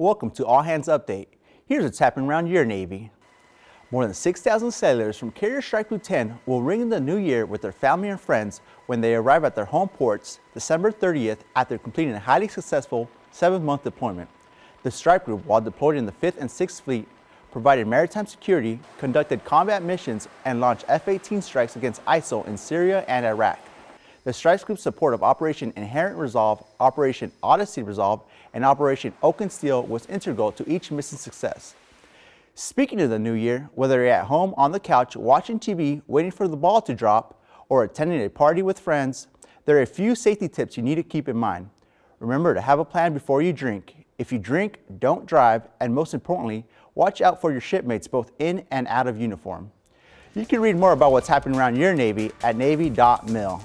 Welcome to All Hands Update. Here's what's happening around your Navy. More than 6,000 sailors from Carrier Strike Group 10 will ring in the new year with their family and friends when they arrive at their home ports December 30th after completing a highly successful seven-month deployment. The strike group, while deployed in the 5th and 6th Fleet, provided maritime security, conducted combat missions, and launched F-18 strikes against ISIL in Syria and Iraq. The Strikes Group's support of Operation Inherent Resolve, Operation Odyssey Resolve, and Operation Oaken Steel was integral to each mission's success. Speaking of the new year, whether you're at home on the couch watching TV waiting for the ball to drop or attending a party with friends, there are a few safety tips you need to keep in mind. Remember to have a plan before you drink. If you drink, don't drive, and most importantly, watch out for your shipmates both in and out of uniform. You can read more about what's happening around your Navy at Navy.mil.